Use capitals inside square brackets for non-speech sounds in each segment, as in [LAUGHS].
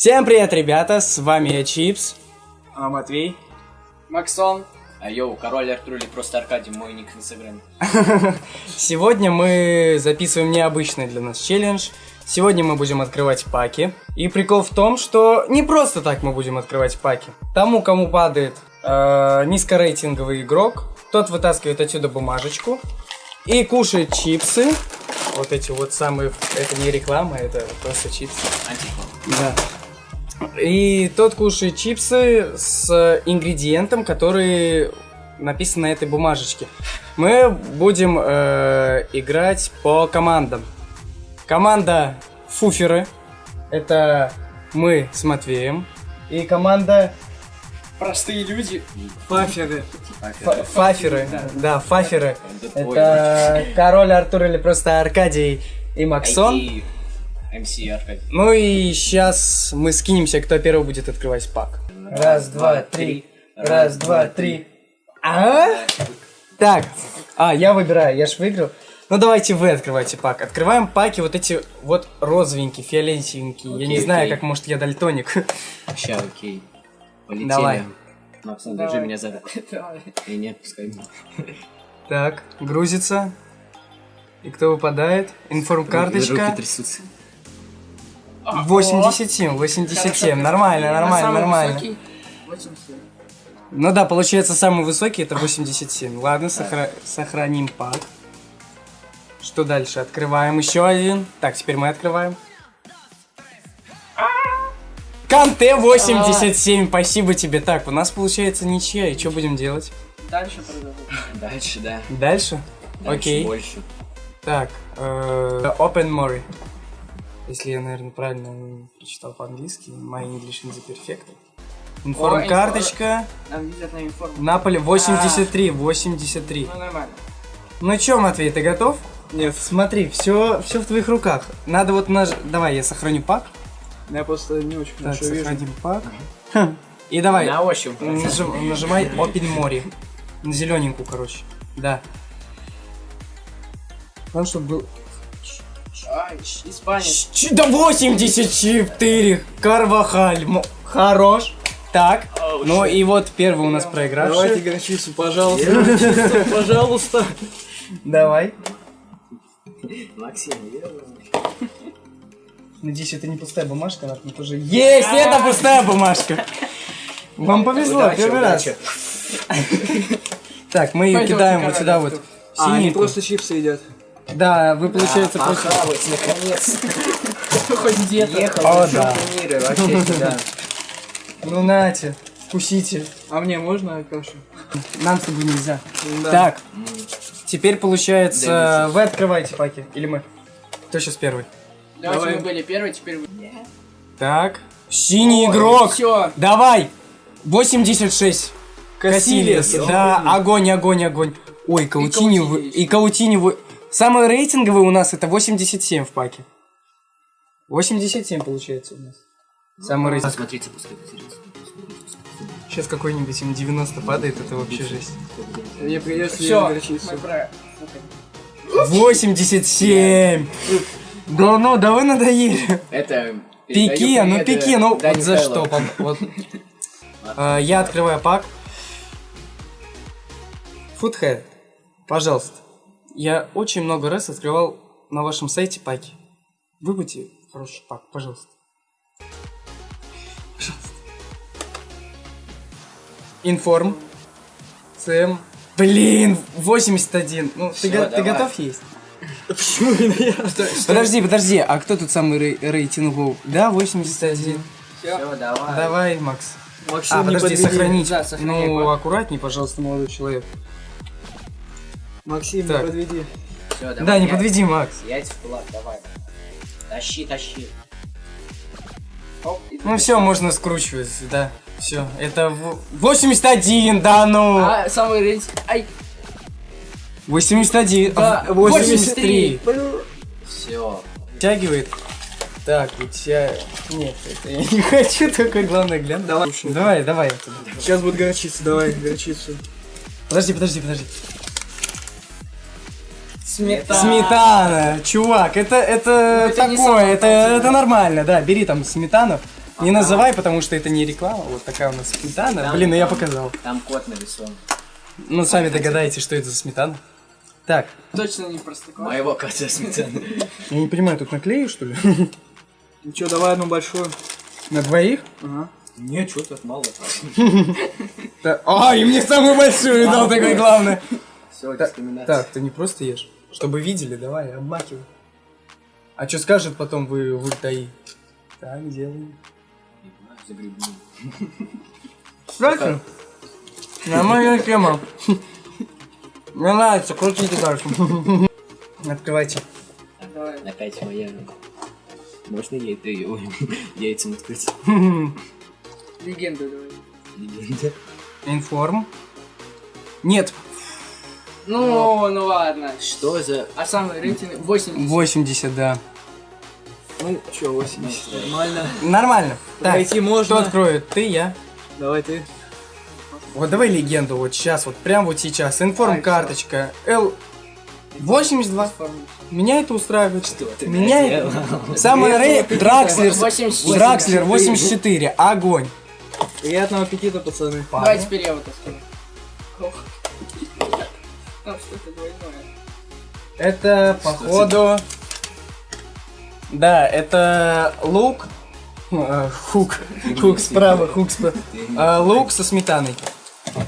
Всем привет, ребята, с вами я Чипс. А, Матвей. Максон. А йоу, король Артур или просто Аркадий, мой ник в инстаграме. [LAUGHS] Сегодня мы записываем необычный для нас челлендж. Сегодня мы будем открывать паки. И прикол в том, что не просто так мы будем открывать паки. Тому, кому падает э, низкорейтинговый игрок, тот вытаскивает отсюда бумажечку и кушает чипсы. Вот эти вот самые... Это не реклама, это просто чипсы. Антиклон. Да. И тот кушает чипсы с ингредиентом, который написан на этой бумажечке. Мы будем э, играть по командам. Команда Фуферы. Это мы с Матвеем. И команда Простые люди. Фаферы. Фа- Фаферы. Да, Фаферы. Это твой Это король Артур или просто Аркадий и Максон. МС Аркадий. Ну и сейчас мы скинемся, кто первый будет открывать пак. Раз, два, три. Раз, два, три. А? Так. А, я выбираю, я ж выиграл. Ну давайте вы открывайте пак. Открываем паки вот эти вот розовенькие, фиолетовенькие. я не Окей, знаю, окей. как может я дальтоник. Ща, окей. Полетели. Давай. Максон, Давай. держи меня за руку. [LAUGHS] И не отпускай меня. Так, грузится. И кто выпадает? Информ-карточка. Руки трясутся. 87, 87. Нормально, нормально, нормально. высокий. 87. Ну да, получается самый высокий это 87. Ладно, сохра- сохраним пак. Что дальше? Открываем еще один. Так, теперь мы открываем. Канте 87, спасибо тебе. Так, у нас получается ничья, и что будем делать? Дальше. Дальше, да. Дальше? Дальше Окей. больше. Так, э, Open Mori. Если я, наверное, правильно прочитал по-английски. My English is perfect. Информ-карточка. Нам везет на информ. Наполе 83, 83. Ну нормально. Ну чё, Матвей, ты готов? Нет, Смотри, все, все в твоих руках. Надо вот наж... Давай, я сохраню пак. я просто не очень Так, хорошо вижу. сохраним пак. Хм. И давай, На ощупь. нажим- нажимай Open Mori. На зелененькую, короче. Да. Главное, чтобы был... Ай, испанец. Ч- Да 84! Карвахаль! Хорош! Так, ну и вот первый у нас Давайте проигравший. горчицу, пожалуйста. Горчицу, Пожалуйста. Давай. Максим, верно. Надеюсь, это не пустая бумажка, она тут уже... Есть! Это пустая бумажка! Вам повезло, первый раз. Так, мы ее кидаем вот сюда вот. А, они просто чипсы едят. Да, вы, получается, А, просто... похавать, наконец. [LAUGHS] Хоть где-то. Ехал О, да. мира вообще [LAUGHS] сюда. Ну, нате, вкусите. А мне можно кашу? Нам с тобой нельзя. Да. Так, теперь, получается, вы открываете паки. Или мы? Кто сейчас первый? Давайте Давай. мы были первые, теперь вы. Так. Синий игрок. Все. Давай. 86. Кассилиас. Кассилиас. Да, огонь, огонь, огонь. Ой. Каутини И Каутини вы... Самый рейтинговый у нас это 87 в паке. 87 получается у нас. Самый рейтинговый. Посмотрите, пускай. Сейчас какой-нибудь им 90 падает, это вообще жесть. Мне придется Все. горчицу. Мы про... 87! Да ну, да вы надоели. Это... Пике, ну пике, ну вот за что? [LAUGHS] вот. А, Я открываю пак. Фудхед, пожалуйста. Я очень много раз открывал на вашем сайте паки. Выбудьте хороший пак, пожалуйста. Пожалуйста. Информ. ЦМ. Блин, 81. Ну, ты, Всё, ты давай. готов есть? Почему? [LAUGHS] Подожди, подожди, а кто тут самый рей- рейтинговый? Да, 81. Все, давай. Давай, Макс. Максим, А, не подожди, сохранить. Да, ну, аккуратней, пожалуйста, молодой человек. Максим, Так. не подведи. Всё, давай. да, не я- подведи, Макс. Яйца в кулак, давай. Тащи, тащи. Оп, Ну все, можно скручивать, да. Все, это в- 81, да ну. А, самый рейтинг. Ай, 81, Да, а, 83. Все. Втягивает. Так, у тебя... Нет, это я не [LAUGHS] хочу, только главное глянь. Давай. Давай, давай. Сейчас будет горчица, давай, горчицу. Подожди, подожди, подожди. Сметана. Сметана, чувак, это, это Ну, это такое, это, это нормально, да, бери там сметану. Не называй, потому что это не реклама. Вот такая у нас сметана. Там- Блин, ну я там- показал. Там кот нарисован. Ну, сами догадаетесь, что это за сметана. Так, Точно не простоквашино. Моего кота сметана. я не понимаю, тут наклею, что ли? [LAUGHS] Ну чё, давай одну большую. На двоих? Ага. Не, что тут мало. [LAUGHS] А, и мне самую большую дал такой главный. Все, Так, дискриминация. Так, ты не просто ешь. Чтобы видели, давай, обмакивай. А что скажет потом вы в ультаи? Так, делаем. Дальше. Нормальная тема. Мне нравится, крутите дальше. Открывайте. Давай. Опять моя. Можно ей ты яйцем открыть? Легенду давай. Легенда. Информ. Нет, Ну, ну ладно. Что за... А самый рейтинг 80. 80, да. Ну чё, 80. Нормально. Нормально. Так, Пройти кто можно. откроет? Ты, я. Давай ты. Вот давай легенду вот сейчас, вот прям вот сейчас. Информ карточка. Л 82. Меня это устраивает. Что ты Меня это... [LAUGHS] Самый рей... Дракслер. 84. Дракслер 84. Огонь. Приятного аппетита, пацаны. Давай теперь я вот открою. Там что-то двойное. Это, походу... Да, это лук. Э, Хук. Хук справа, хук справа. Э, Лук со сметаной.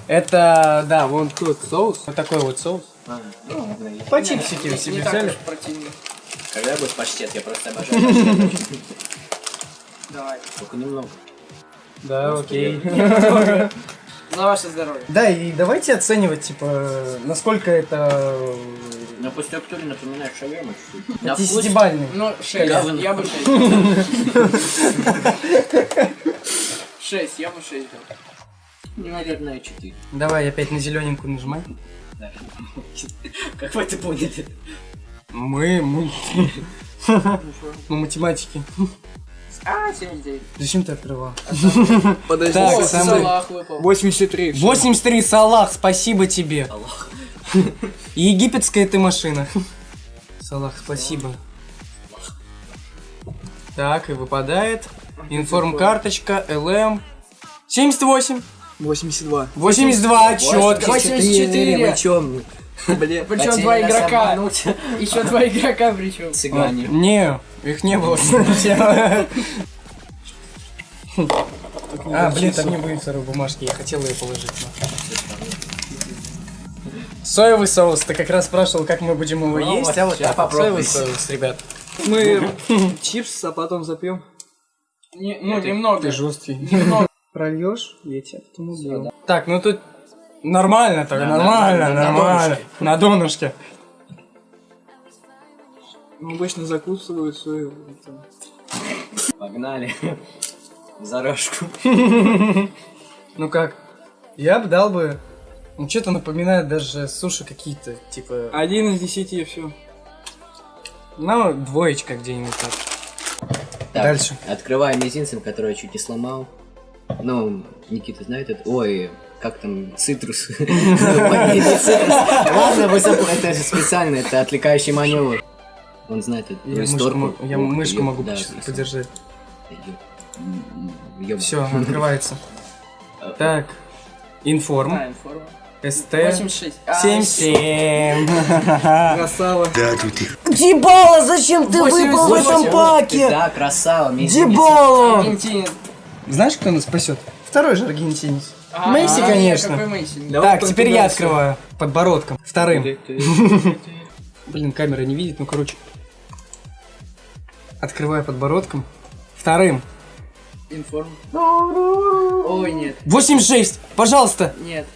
Это, да, вон тут соус. Вот такой вот соус. А, ну, По чипсики Не себе так взяли. Когда будет паштет? Я просто обожаю. [LAUGHS] Давай. Только немного. Да, окей. [LAUGHS] За ваше здоровье. Да, и давайте оценивать, типа, насколько это Но по структуре напоминает шаверму чуть-чуть. [LAUGHS] На 10-бальный. Ну, 6. Говно. Я бы 6. 6, [LAUGHS] я бы 6 дал. наверное, 4. Давай опять на зелененькую нажимай. Как вы это поняли? Мы, мы... Мы [LAUGHS] математики. А, 79. Зачем ты открывал? Подожди. Так, Салах выпал. 83. 83, Салах, спасибо тебе. Салах. Египетская ты машина. Салах, спасибо. Так, и выпадает. информ карточка ЛМ. 78. 82. 82, четко. 84. 84. Блин, причем два игрока. Еще два игрока причем. [LAUGHS] Цыгане. А, не, их не было совсем. [LAUGHS] А, блин, там не будет сырой бумажки, я хотел ее положить. Соевый соус, ты как раз спрашивал, как мы будем его ну, есть, а вот я попробую соевый соус, ребят. Мы [LAUGHS] чипс, а потом запьем. Не, ну, немного. Ты жесткий. Прольешь, я тебя потом убью. Так, ну тут нормально так, Да, нормально, на- на- на нормально. На донышке. Ну, обычно закусывают свою. это, Погнали. За рожку. Ну как? Я бы дал бы... Ну что-то напоминает даже суши какие-то, типа... Один из десяти, все. Ну, двоечка где-нибудь так. Так, Дальше. Открываю мизинцем, который я чуть не сломал. Ну, Никита знает это. Ой, как там, цитрус. [LAUGHS] [LAUGHS] Ладно, вы забыли, это же специально, это отвлекающий маневр. Он знает мышку, мо- я мышку могу подержать. Все. Открывается. [LAUGHS] Так, информ, А, информа. СТ, 86. А, 77. Красава. Дебала, зачем ты выпал в этом паке? Да, красава. Дебала! Знаешь, кто нас спасет? Второй же аргентинец. А, Месси, конечно. Месси? Так, теперь я открываю подбородком. Вторым. Блин, камера не видит, ну короче. Открываю подбородком. Вторым. Информ. Ой, нет. 86, пожалуйста. Нет.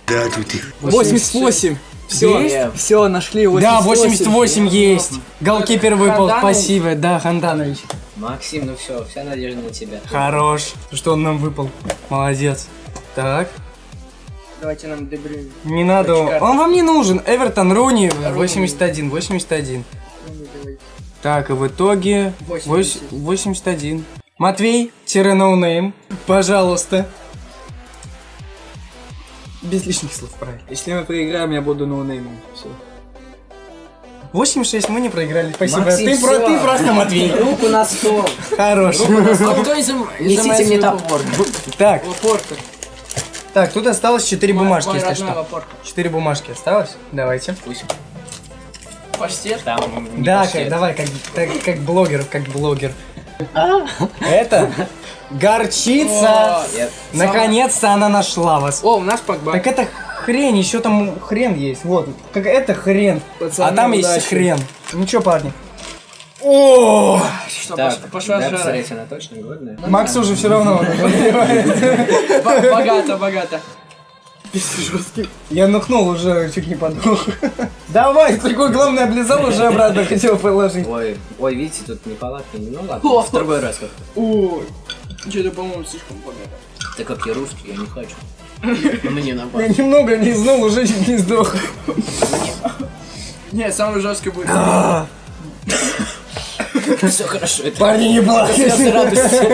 88. Все, все, нашли 88. Да, 88 есть. Голкипер выпал, спасибо. Да, Ханданович. Максим, ну все, вся надежда на тебя. Хорош. Что он нам выпал? Молодец. Так, Давайте нам Дебрюйн. не надо. Точка. Он вам не нужен. Эвертон, Руни, 81, 81. Так, и в итоге 80. 81. Матвей, тире no name, пожалуйста. Без лишних слов, правильно. Если мы проиграем, я буду ноунеймом. Все. 8-6 мы не проиграли. Спасибо. Максим, ты, про- ты просто Матвей. Руку на стол. Хорош. А кто из Несите мне топор. Так, Лапорта. Так, тут осталось 4 бумажки, Мой если родной что. лапорта. 4 бумажки осталось. Давайте. Пусть Паштет. там не Да, паштет. как, давай, как, как, как блогер, как блогер. Это горчица. Наконец-то она нашла вас. О, у нас Погба. Так это хрень, еще там хрен есть. Вот, как это хрен. А там есть хрен. Ну чё, парни? О, Что, Так, пош- пошла да, жара. она точно годная. Макс уже все равно Богато, богато. Я нухнул уже, чуть не подох. [LAUGHS] Давай, такой главное облизал, уже обратно [LAUGHS] хотел положить. Ой, ой, видите, тут неполадки. Ну ладно, в другой раз как Ой. Что-то, по-моему, слишком богато. Так как я русский, я не хочу. [LAUGHS] Мне Я наоборот. немного лизнул, уже чуть не сдох. Не, самый жесткий будет. [LAUGHS] Все хорошо. Это Парни, не плачьте. слезы радости.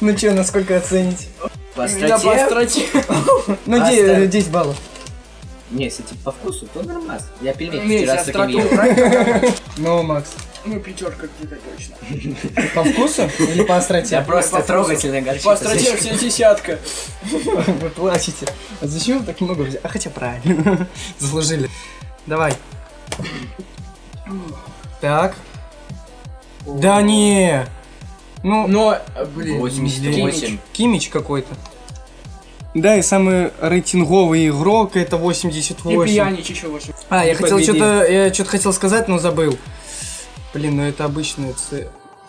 Ну чё, насколько оценить? По Меня по остроте. остроте. [LAUGHS] Ну, А, де- ставь. 10 баллов. Не, если типа по вкусу, то нормально. Я пельмени вчера с таким ел. [LAUGHS] Ну, Макс. Ну, пятерка где-то точно. По вкусу или по Я остроте? просто по вкусу. трогательная горчица. По остроте все десятка. Вы плачете. А зачем вы так много взяли? А хотя правильно. Заслужили. Давай. Так. Да не. Ну, Но, блин. 88. Кимич какой-то. Да, и самый рейтинговый игрок это Не 88. пьяничь еще больше. А, я хотел что-то, я что-то хотел сказать, но забыл. Блин, ну это обычный С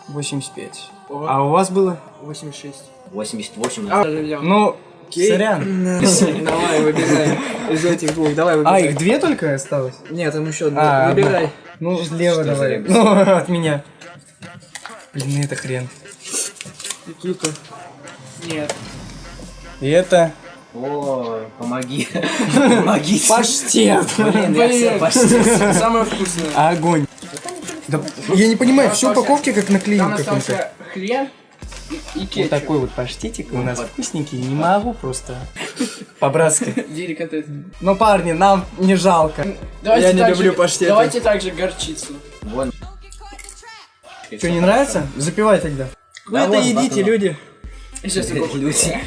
85. Ого. А у вас было? 86. 88. А. Ну, сорян. [LAUGHS] Давай, выбирай. Из этих двух, давай А, выбирай. их две только осталось? Нет, там еще А, одна. Выбирай. Ну, слева давай. Ну, [LAUGHS] от меня. Блин, ну это хрен. Какие-то. Нет. И это... О, помоги. Помогите. Паштет! Блин, я почти. Самое вкусное. Огонь. Да, я не понимаю, все упаковки как наклеил Там какой-то. хрен и, и Вот кетчуп. такой вот паштетик у нас вкусненький, не могу просто. По-братски. Деликатес. Ну, парни, нам не жалко. Давайте Я не люблю паштеты. Давайте также горчицу. Вон. Что, не нравится? Запивай тогда. Вы это едите, люди. Сейчас я попробую. Люди.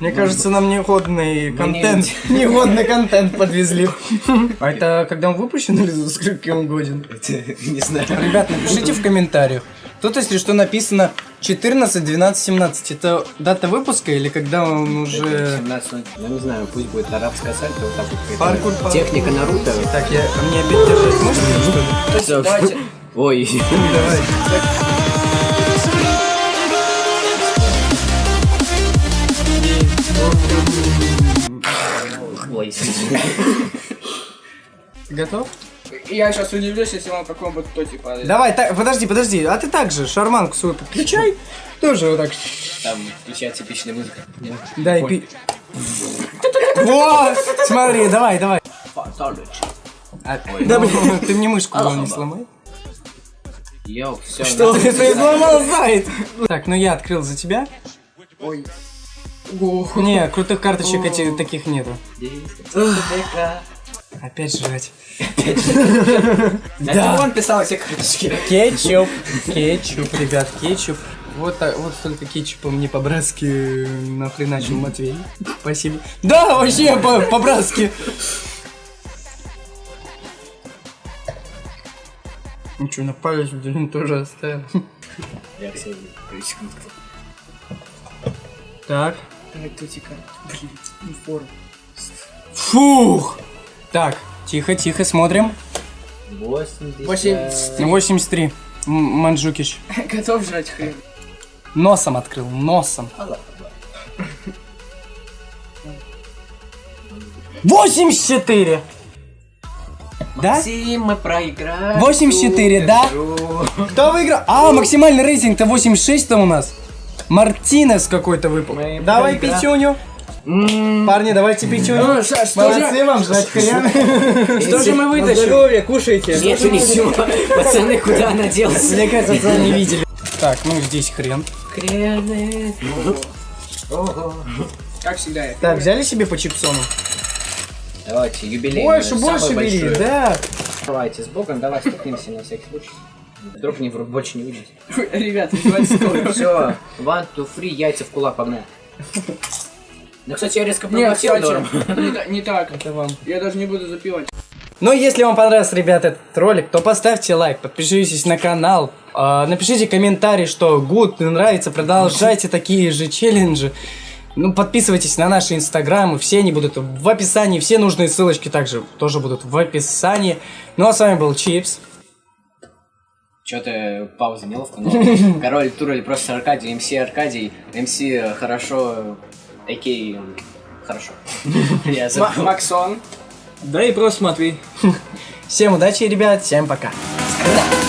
Мне кажется, нам негодный не контент, негодный контент подвезли. [LAUGHS] А это когда он выпущен или за сколько он годен? Не знаю. Ребят, напишите в комментариях. Тут, если что, написано 14, 12, 17. Это дата выпуска или когда он уже... 17, ну не знаю, пусть будет арабская сальто, вот так вот. Паркур, паркур. Техника Наруто. Так, я... а мне опять держать можно, что ли? Всё. Давайте. Ой. Давай. Ой. Готов? Я сейчас удивлюсь, если вам какой-нибудь тотик падает. Давай, так, подожди, подожди. А ты так же шарманку свою подключай. Тоже вот так. Там включает типичная музыка. Дай пи... Вот! Смотри, давай, давай. А, да, блин, [LAUGHS] ты мне мышку не сломай. Йоу, все. Что? Ты сломал сайт! Так, ну я открыл за тебя. Ой. Не, крутых карточек эти, таких нету. Опять жрать. [LAUGHS] Да. Он писал эти карточки. Кетчуп. Кетчуп, ребят, кетчуп. Вот, так, вот столько кетчупа мне по-братски нахреначил Матвей. Спасибо. Да, вообще по- по-братски. Что, на палец блин, тоже оставил. Я все секундку. Так. Давай тотика. Блин, не форма. Фух. Так, тихо, тихо, смотрим. 80. 80. 83. М- Манджукич. [LAUGHS] Готов жрать хрен? Носом открыл, носом. 84! Да? Максим, мы проиграли. 84, да? Кто выиграл? А, максимальный рейтинг-то 86-то у нас. Мартинес какой-то выпал. Мы Давай проиграли. пятюню. Парни, давайте пятюню. Ну, что, что Молодцы же? вам, жрать хрен. Что же мы вытащим? здоровье, кушайте. Нет, ничего. Пацаны, куда она делась? Мне кажется, пацаны не видели. Так, ну здесь хрен. Хрены. Ого. Как всегда. Так, взяли себе по чипсону? Давайте, юбилей. Больше, самый больше бери, большой. да. Давайте с Богом, давай стукнемся на всякий случай. Вдруг не больше не увидите. Ребят. Все, one, two, three, яйца в кулак, погнали. Ну, кстати, я резко проглотил норм. [LAUGHS] не, та- не так. Это вам. Я даже не буду запивать. Ну, если вам понравился, ребят, этот ролик, то поставьте лайк, подпишитесь на канал, а, напишите комментарий, что гуд, нравится, продолжайте такие же челленджи. Ну, подписывайтесь на наши инстаграмы, все они будут в описании, все нужные ссылочки также тоже будут в описании. Ну, а с вами был Чипс. Че-то пауза неловко, но [LAUGHS] король Турель просто Аркадий, МС Аркадий, МС хорошо, Окей, хорошо. [LAUGHS] Я. Максон. Да и просто смотри. [LAUGHS] Всем удачи, ребят, всем пока. Да.